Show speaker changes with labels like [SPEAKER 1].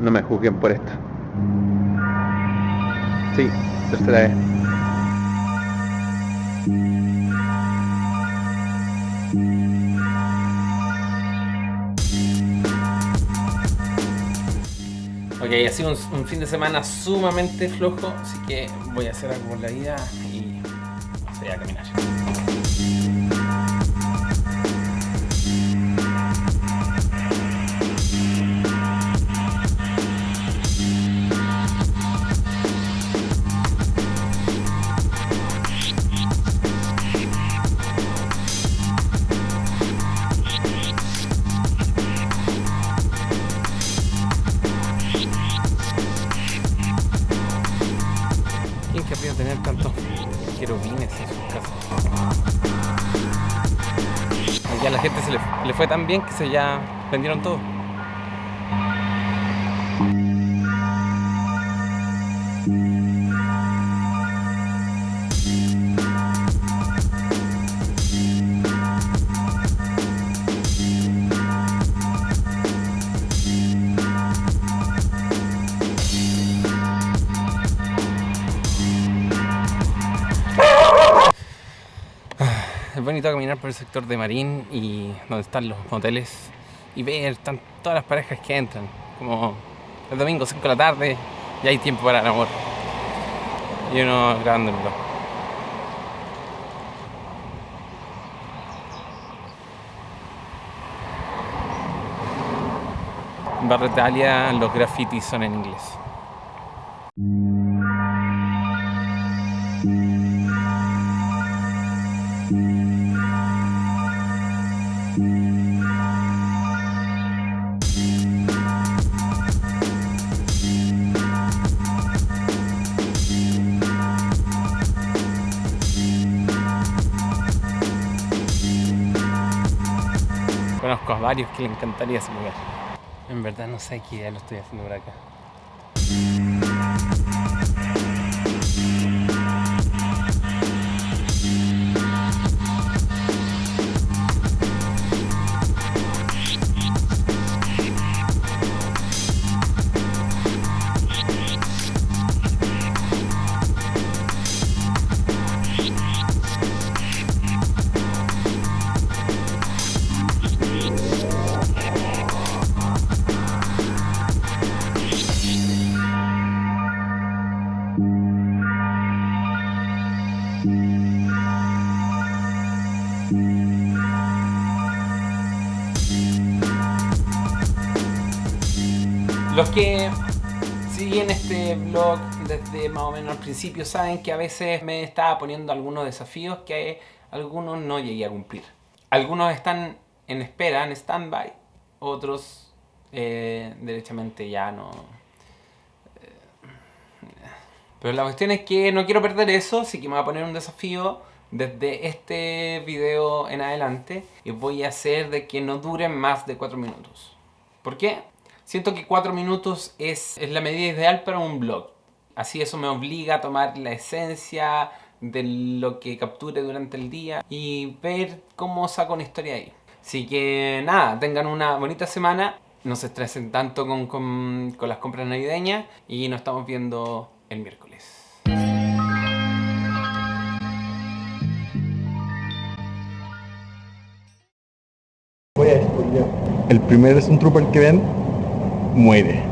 [SPEAKER 1] No me juzguen por esto. Sí, tercera vez.
[SPEAKER 2] Ok, ha sido un, fin de semana sumamente flojo, así que voy a hacer algo por la vida y voy a caminar. A la gente se le, le fue tan bien que se ya vendieron todo. es bonito caminar por el sector de Marín y donde están los moteles y ver todas las parejas que entran. Como el domingo 5 de la tarde y hay tiempo para el amor. Y uno grabándolo. En Barrio Italia los grafitis son en inglés. Conozco a varios que le encantaría ese lugar. En verdad no sé qué idea lo estoy haciendo por acá. Los que siguen este vlog desde más o menos al principio saben que a veces me estaba poniendo algunos desafíos que algunos no llegué a cumplir. Algunos están en espera, en stand-by, otros eh, derechamente ya no... Eh, pero la cuestión es que no quiero perder eso, así que me voy a poner un desafío desde este video en adelante y voy a hacer de que no duren más de 4 minutos. ¿Por qué? Siento que 4 minutos es, es la medida ideal para un blog. Así eso me obliga a tomar la esencia de lo que capture durante el día y ver cómo saco una historia ahí. Así que nada, tengan una bonita semana, no se estresen tanto con, con, con las compras navideñas y nos estamos viendo el miércoles.
[SPEAKER 1] Voy a El primer es un trooper que ven muere.